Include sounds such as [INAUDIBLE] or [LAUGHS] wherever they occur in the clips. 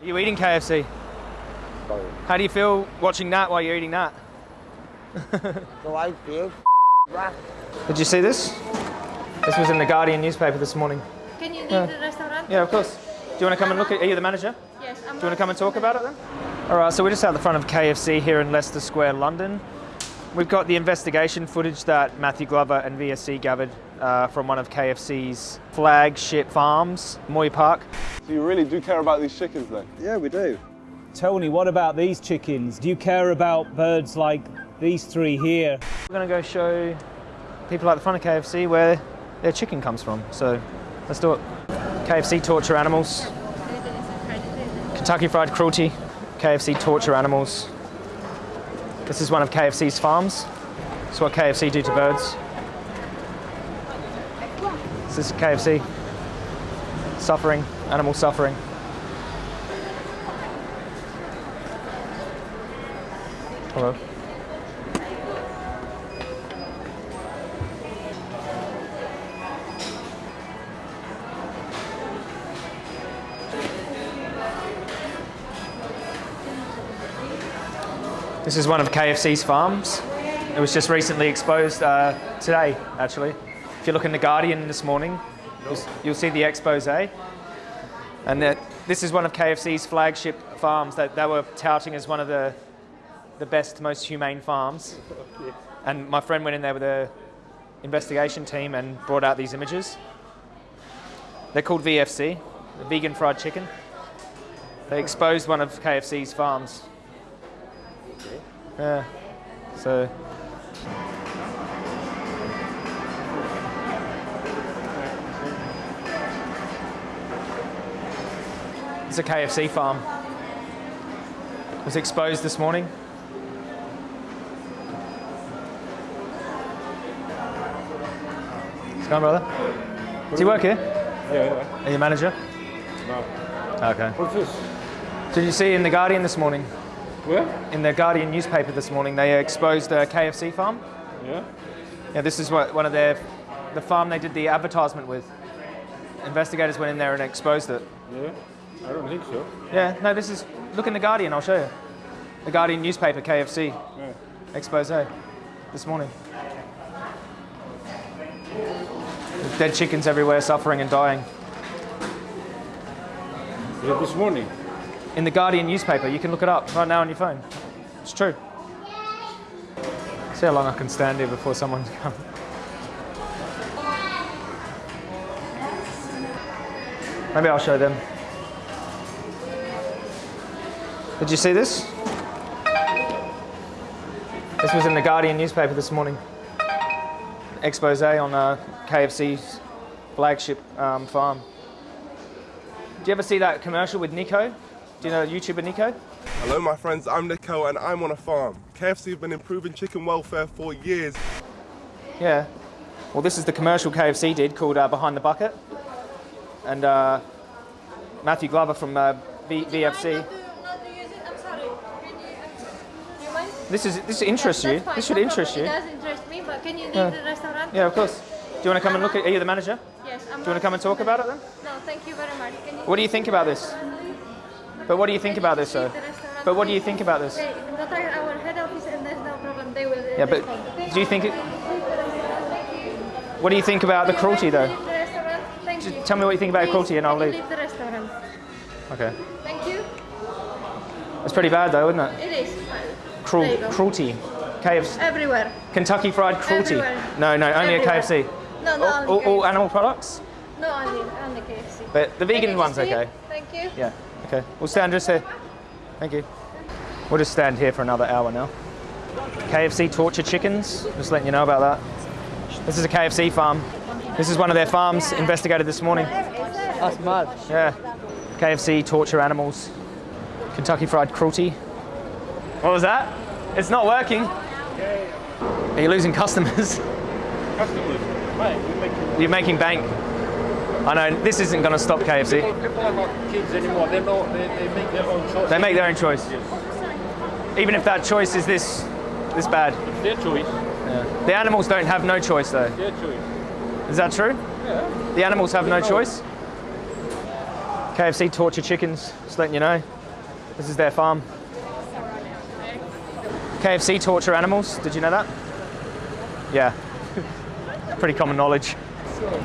Are you eating KFC? How do you feel watching that while you're eating that? So I feel right. Did you see this? This was in the Guardian newspaper this morning. Can you leave Yeah. the restaurant? Yeah, of course. Do you want to come and look at? Are you the manager? Yes, I'm Do you want to come and talk about it then? All right, so we're just out the front of KFC here in Leicester Square, London. We've got the investigation footage that Matthew Glover and VFC gathered uh, from one of KFC's flagship farms, Moy Park. So you really do care about these chickens then? Yeah, we do. Tony, what about these chickens? Do you care about birds like these three here? We're going to go show people at the front of KFC where their chicken comes from. So let's do it. KFC torture animals, Kentucky Fried Cruelty, KFC torture animals. This is one of KFC's farms. It's what KFC do to birds. This is KFC. Suffering, animal suffering. Hello. This is one of KFC's farms. It was just recently exposed uh, today, actually. If you look in The Guardian this morning, you'll, you'll see the expose. And that this is one of KFC's flagship farms that they were touting as one of the, the best, most humane farms. [LAUGHS] And my friend went in there with a investigation team and brought out these images. They're called VFC, the vegan fried chicken. They exposed one of KFC's farms. Yeah. So. It's a KFC farm. It was exposed this morning. What's going on, brother? Do you work here? Yeah, yeah. Are you manager? No. Okay. What's this? Did you see in the Guardian this morning? Where? In the Guardian newspaper this morning, they exposed a KFC farm. Yeah. Yeah, this is what one of their, the farm they did the advertisement with. Investigators went in there and exposed it. Yeah. I don't think so. Yeah, no, this is, look in the Guardian, I'll show you. The Guardian newspaper, KFC, Yeah. expose this morning. There's dead chickens everywhere, suffering and dying. It this morning? In the Guardian newspaper, you can look it up right now on your phone. It's true. See how long I can stand here before someone [LAUGHS] comes. Maybe I'll show them. Did you see this? This was in the Guardian newspaper this morning. Expose on uh, KFC's flagship um, farm. Do you ever see that commercial with Niko? Do you know YouTuber Niko? Hello my friends, I'm Niko and I'm on a farm. KFC have been improving chicken welfare for years. Yeah. Well, this is the commercial KFC did called uh, Behind the Bucket. And uh, Matthew Glover from uh, v- VFC. Not to, not to use it. I'm sorry. Can you, do you mind? This is this interests Yes, you. fine, This should no interest problem. you. It does interest me, but can you leave Yeah. the restaurant? Yeah, of course. Do you want to come and look at? Are you the manager? Yes, I'm Do you want to come and talk about it then? No, thank you very much. Can you What do you think about this? But what do you think about this, though? leave the restaurant, But what do you think about this? Contact our head office and there's no problem. They will. Yeah, but respond. do you think it? What do you think about the cruelty, though? Leave the restaurant. Thank you. tell me what you think about Please, cruelty and I'll leave. Leave the restaurant. Okay. Thank you. It's pretty bad, though, isn't it? It is. Cruel, There you go. cruelty. KFC. Everywhere. Kentucky Fried Cruelty. Everywhere. No, no, only Everywhere. at KFC. No, no, All, only all, all animal products? No, only, only KFC. But the vegan you one's okay. Thank you. Yeah, okay. We'll stand just here. Thank you. We'll just stand here for another hour now. KFC torture chickens, just letting you know about that. This is a KFC farm. This is one of their farms investigated this morning. That's mad. Yeah. KFC torture animals. Kentucky Fried Cruelty. What was that? It's not working. Are you losing customers? Customers. Make You're making bank. I know, this isn't going to stop KFC. people are not kids anymore. They know they, they make their own choice. They make their own choice. Even if that choice is this, this bad. It's their choice. The animals don't have no choice though. Their choice. Is that true? Yeah. The animals have no choice? KFC torture chickens, just letting you know. This is their farm. KFC torture animals, did you know that? Yeah. [LAUGHS] Pretty common knowledge.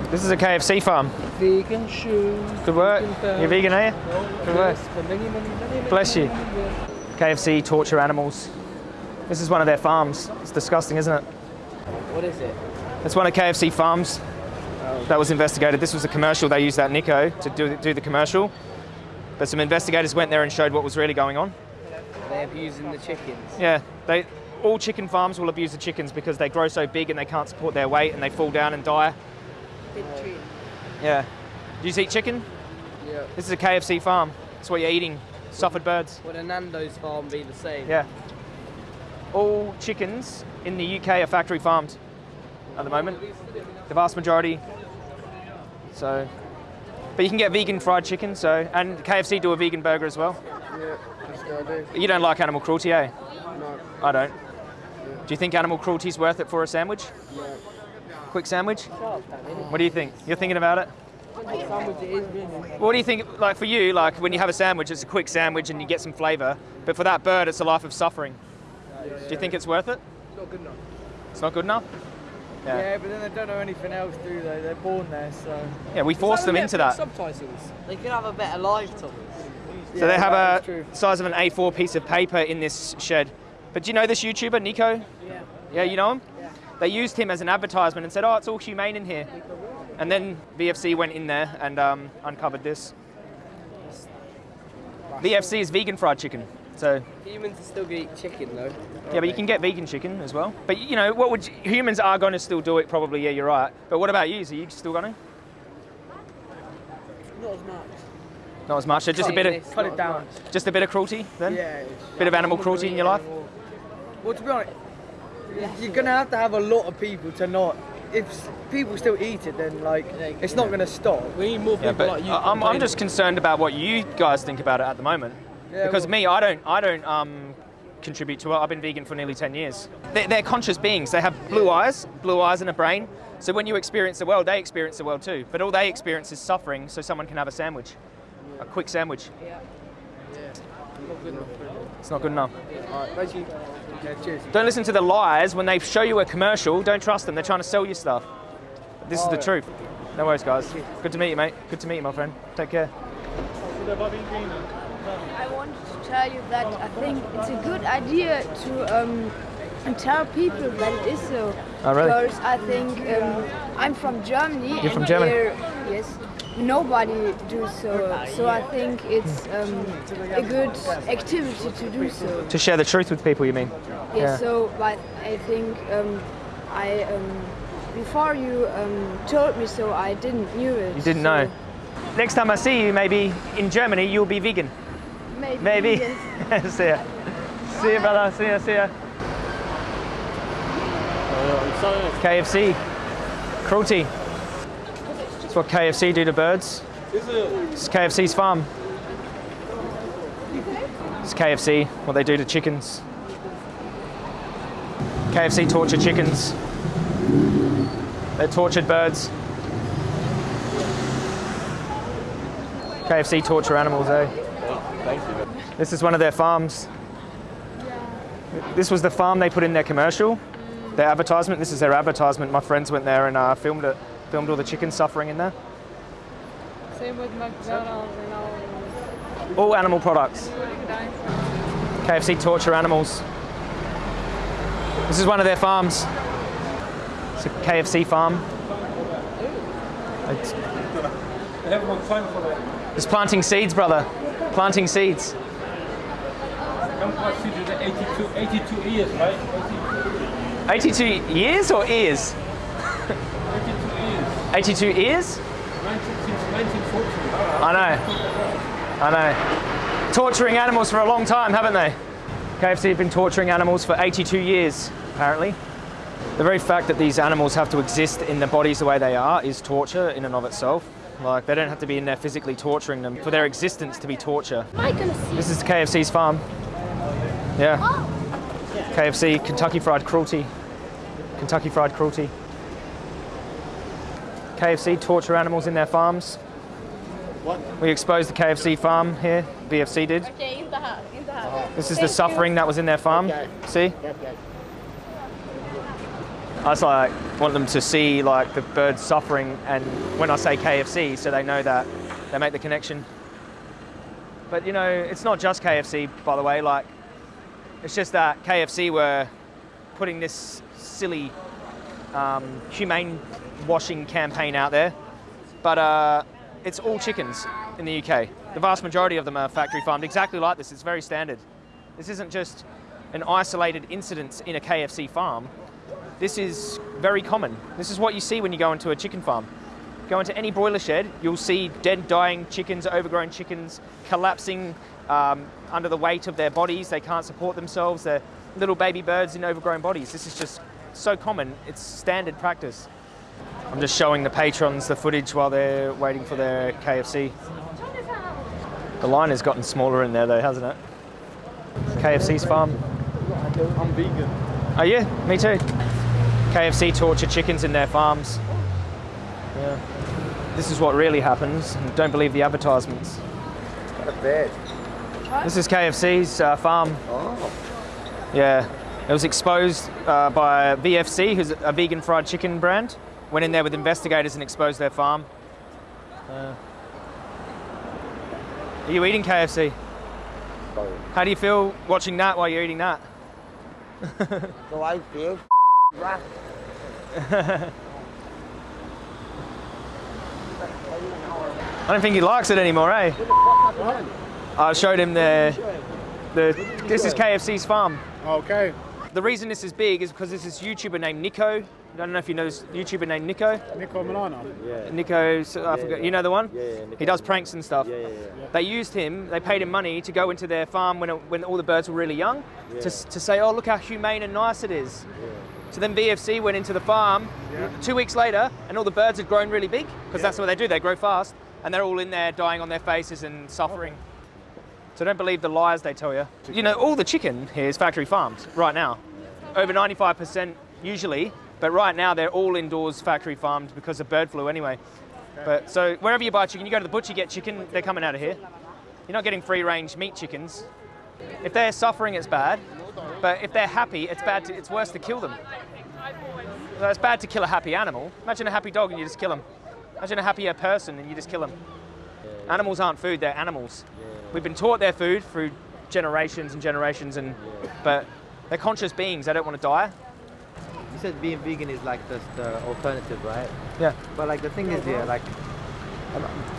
This is a KFC farm. Vegan shoes. Good work. Vegan You're vegan, are you? Good work. Many, many, many, Bless you. KFC torture animals. This is one of their farms. It's disgusting, isn't it? What is it? It's one of KFC farms oh. that was investigated. This was a commercial. They used that Niko to do, do the commercial. But some investigators went there and showed what was really going on. They're abusing the chickens. Yeah, they all chicken farms will abuse the chickens because they grow so big and they can't support their weight and they fall down and die. Yeah. Do you eat chicken? Yeah. This is a KFC farm. That's what you're eating. Suffered birds. Would a Nando's farm be the same? Yeah. All chickens in the UK are factory farmed at the moment. The vast majority. So, but you can get vegan fried chicken. So, and KFC do a vegan burger as well. Yeah, that's what I do. You don't like animal cruelty, eh? No. I don't. Do you think animal cruelty is worth it for a sandwich? Quick sandwich? What do you think? You're thinking about it? Sandwich it is, really. What do you think, like for you, like when you have a sandwich, it's a quick sandwich and you get some flavour, but for that bird, it's a life of suffering. Do you think it's worth it? It's not good enough. It's not good enough? Yeah. Yeah, but then they don't know anything else, do they? They're born there, so. Yeah, we force them into that. Subtitles. They could have a better life, Thomas. So they have a size of an A4 piece of paper in this shed. But do you know this YouTuber, Niko? Yeah. Yeah, you know him? They used him as an advertisement and said, oh, it's all humane in here. And then VFC went in there and um, uncovered this. VFC is vegan fried chicken. So, Humans are still gonna eat chicken though. yeah, but you can get vegan chicken as well. But, you know, what would you, humans are going to still do it probably, yeah, you're right. But what about you? Are you still going to? Not as much. Not as much. So just a bit of, Cut it down. just a bit of cruelty then? Yeah. Bit of animal cruelty in your life? Well, to be honest, you're gonna have to have a lot of people to not. If people still eat it, then like it's not gonna stop. We need more people Yeah, but like you. I- I'm, I'm just concerned about what you guys think about it at the moment. Yeah, because well- me, I don't, I don't um, contribute to it. I've been vegan for nearly 10 years. They're, they're conscious beings. They have blue eyes, blue eyes and a brain. So when you experience the world, they experience the world too. But all they experience is suffering, so someone can have a sandwich, a quick sandwich. Not good enough. It's not good enough. Alright, thank you. Yeah, cheers. Don't listen to the lies when they show you a commercial. Don't trust them. They're trying to sell you stuff. This is the Alright. truth. No worries, guys. Good to meet you, mate. Good to meet you, my friend. Take care. I wanted to tell you that I think it's a good idea to um, tell people that it is so. Oh, really? Because I think um, I'm from Germany. You're from Germany? here- yes. Nobody do so. So I think it's um, a good activity to do so. To share the truth with people, you mean? Yes. Yeah. So, but I think um, I um, before you um, told me so, I didn't knew it. You didn't so know. Next time I see you, maybe in Germany, you'll be vegan. Maybe. Maybe. yes. [LAUGHS] see ya. See ya, brother. See ya, see ya. KFC. Cruelty. What KFC do to birds. It's KFC's farm. It's KFC, what they do to chickens. KFC torture chickens. They're tortured birds. KFC torture animals, eh? This is one of their farms. This was the farm they put in their commercial, their advertisement. This is their advertisement. My friends went there and uh, filmed it, filmed all the chickens suffering in there. Same with McDonald's and all. All animal products. KFC torture animals. This is one of their farms. It's a KFC farm. It's, have for that. it's planting seeds, brother. Planting seeds. Come consider 82, 82 years, right? 82, 82 years or ears? 82 years. 82 ears? 19, 1940. I know. I know. Torturing animals for a long time, haven't they? KFC have been torturing animals for 82 years, apparently. The very fact that these animals have to exist in their bodies the way they are is torture in and of itself. Like, they don't have to be in there physically torturing them for their existence to be torture. This is KFC's farm. Yeah. KFC, Kentucky Fried Cruelty. Kentucky Fried Cruelty. KFC torture animals in their farms. We exposed the KFC farm here. VFC did. Okay, in the house, in the house. Uh-huh. This is the suffering that was in their farm. See? I just like want them to see like the birds suffering, and when I say KFC, so they know that they make the connection. But you know, it's not just KFC, by the way. Like, it's just that KFC were putting this silly um, humane washing campaign out there, but uh, it's all chickens in the UK. The vast majority of them are factory farmed, exactly like this. It's very standard. This isn't just an isolated incident in a KFC farm. This is very common. This is what you see when you go into a chicken farm. Go into any broiler shed, you'll see dead, dying chickens, overgrown chickens, collapsing um, under the weight of their bodies. They can't support themselves. They're little baby birds in overgrown bodies. This is just so common. It's standard practice. I'm just showing the patrons the footage while they're waiting for their KFC. The line has gotten smaller in there though, hasn't it? KFC's farm. I'm vegan. Oh yeah, Me too. KFC torture chickens in their farms. Yeah. This is what really happens. Don't believe the advertisements. What a bed. This is KFC's uh, farm. Oh. Yeah. It was exposed uh, by VFC, who's a vegan fried chicken brand. Went in there with investigators and exposed their farm. Uh, are you eating KFC? How do you feel watching that while you're eating that? [LAUGHS] So I feel. I don't think he likes it anymore, eh? I showed him the, the, this is KFC's farm. Okay. The reason this is big is because there's this YouTuber named Niko. I don't know if you know this YouTuber named Niko. Niko Omilana. Niko, so I forgot, you know the one? Yeah, yeah, Niko. He does pranks and stuff. Yeah, yeah, yeah. They used him, they paid him money to go into their farm when, it, when all the birds were really young yeah. to, to say, oh, look how humane and nice it is. Yeah. So then VFC went into the farm two weeks later and all the birds had grown really big because that's what they do, they grow fast and they're all in there dying on their faces and suffering. So don't believe the lies they tell you. You know, all the chicken here is factory farmed right now. Over 95% usually, but right now they're all indoors factory farmed because of bird flu anyway. But so wherever you buy chicken, you go to the butcher, get chicken, they're coming out of here. You're not getting free range meat chickens. If they're suffering, it's bad. But if they're happy, it's bad. To, it's worse to kill them. So it's bad to kill a happy animal. Imagine a happy dog and you just kill him. Imagine a happier person and you just kill them. Animals aren't food; they're animals. We've been taught they're food through generations and generations, and but they're conscious beings. They don't want to die. You said being vegan is like the, the alternative, right? Yeah. But like the thing is here, like,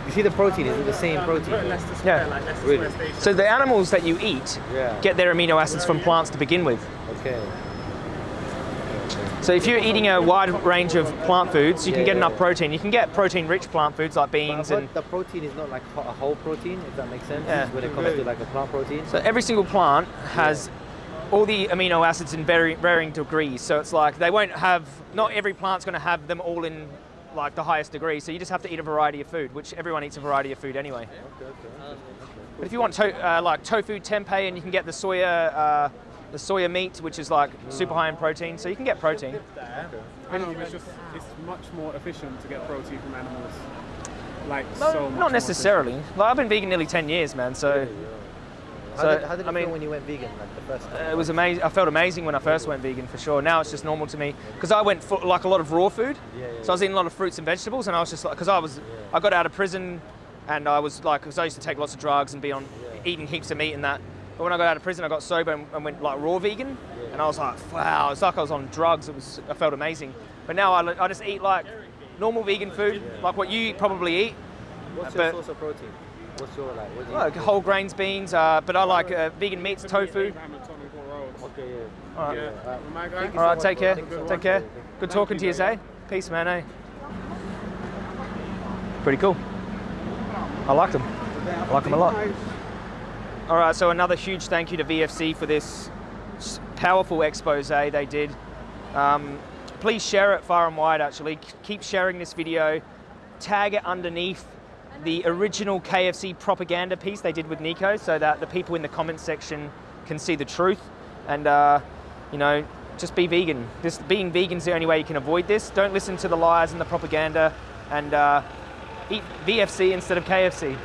you see the protein, is it the same protein? Yeah. Really? So the animals that you eat Yeah. get their amino acids from plants to begin with. Okay. So if you're eating a wide range of plant foods, you can get yeah, enough yeah. protein. You can get protein-rich plant foods like But, beans but and the protein is not like a whole protein, if that makes sense. Yeah. When it comes to like a plant protein. So every single plant has all the amino acids in very varying degrees. So it's like they won't have, not every plant's going to have them all in like the highest degree. So you just have to eat a variety of food, which everyone eats a variety of food anyway. Okay. But if you want to, uh, like tofu tempeh, and you can get the soya, uh, the soya meat, which is like super high in protein. So you can get protein. I know, it's just it's much more efficient to get protein from animals. Like No, so much not necessarily. Like, I've been vegan nearly 10 years, man. So How so, did, how did it I mean- feel when you went vegan, like the first time? It was amazing. I felt amazing when I first went vegan for sure. Now it's just normal to me because I went for like a lot of raw food. Yeah. so I was eating a lot of fruits and vegetables, and I was just like, because I was, I got out of prison, and I was like, because I used to take lots of drugs and be on eating heaps of meat and that. But when I got out of prison, I got sober and, and went like raw vegan, and I was like, wow, it's like I was on drugs. It was, I felt amazing. But now I, I just eat like normal vegan food, like what you probably eat. What's your but- source of protein? What's your like? What do you Like whole grains, beans, uh, but I like uh, vegan meats, tofu. Abraham and Tony Paul Rhodes. Okay, yeah. All right. Yeah. Well, my guy. All right, take care. Thank so Take much. care. Good talking to you, Zay. Peace, man. Eh? Pretty cool. I like them. I like them a lot. All right, so another huge thank you to VFC for this powerful expose they did. Um, please share it far and wide. Actually, keep sharing this video. Tag it underneath the original KFC propaganda piece they did with Niko, so that the people in the comments section can see the truth. And uh, you know, just be vegan. Just being vegan is the only way you can avoid this. Don't listen to the lies and the propaganda. And uh, eat VFC instead of KFC.